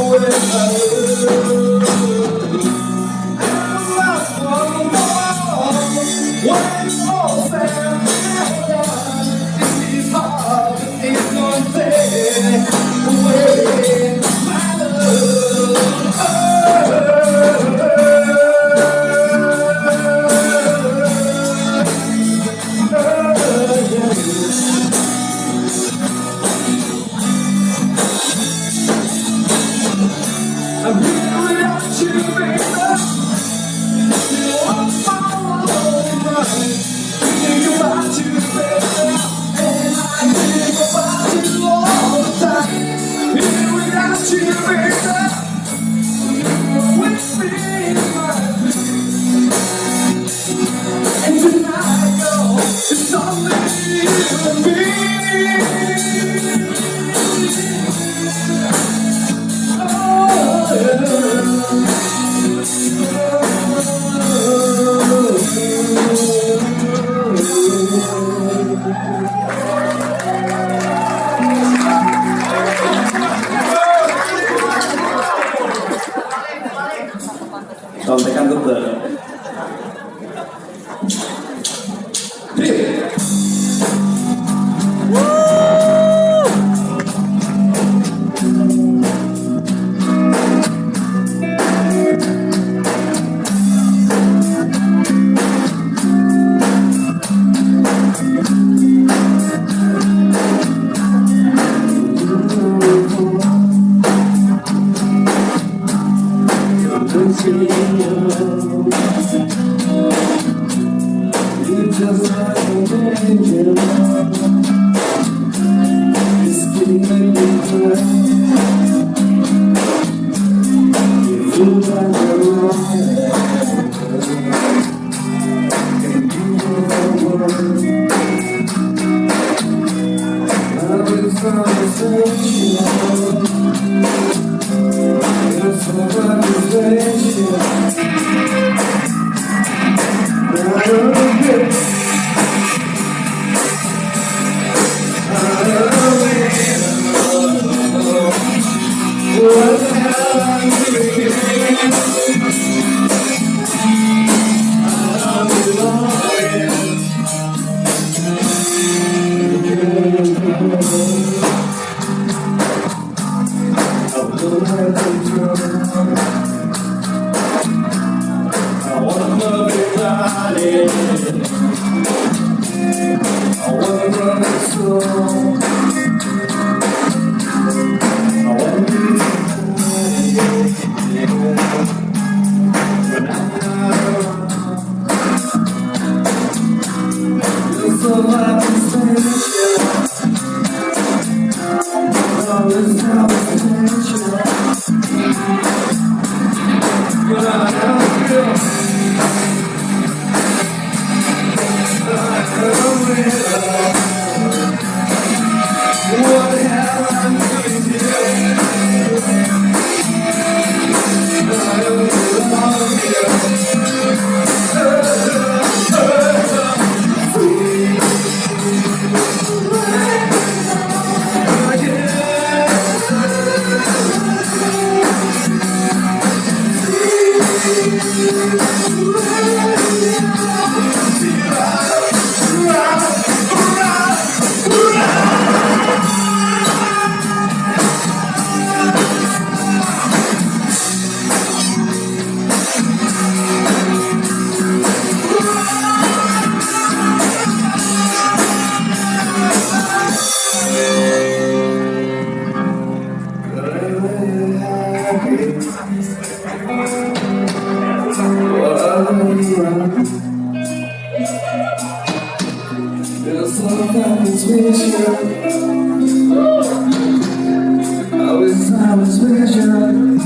away. Không, tại căn có cửa rồi. to There's like I was with you Always I was with you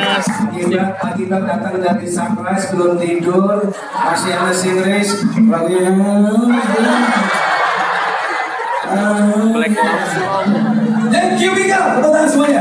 lintas Akibat, akibat datang dari sunrise belum tidur masih ada singris lagunya Thank you Mika, tepuk tangan semuanya